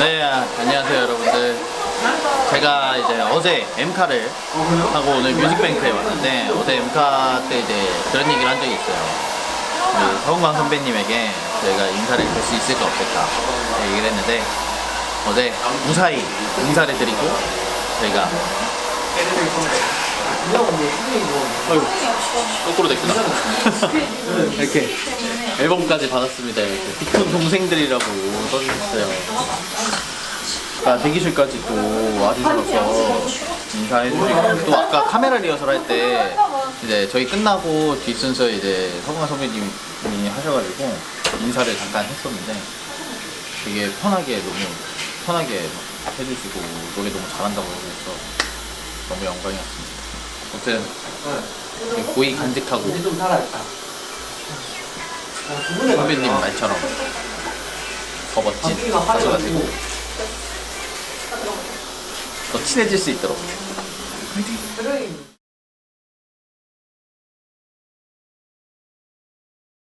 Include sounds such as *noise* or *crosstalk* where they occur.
네, 아, 안녕하세요 여러분들. 제가 이제 어제 엠카를 하고 오늘 뮤직뱅크에 왔는데 어제 엠카 때 이제 그런 얘기를 한 적이 있어요. 그 서은광 선배님에게 저희가 인사를 줄수 있을까 없을까 얘기를 했는데 어제 무사히 인사를 드리고 저희가 아이고 거꾸로 됐구나 *laughs* 이렇게 앨범까지 받았습니다 이렇게 빅톤 동생들이라고 써주셨어요 아, 대기실까지 또 와주셔서 인사해주시고 또 아까 카메라 리허설 할 때 이제 저희 끝나고 뒷순서 이제 서광 선배님이 하셔가지고 인사를 잠깐 했었는데 되게 편하게 너무 편하게 해주시고 노래 너무 잘한다고 해주셔서 너무 영광이었습니다. 아무튼 되게 고이 간직하고. 선배님 말처럼 더 멋진 가수가 되고 더 친해질 수 있도록. 그래.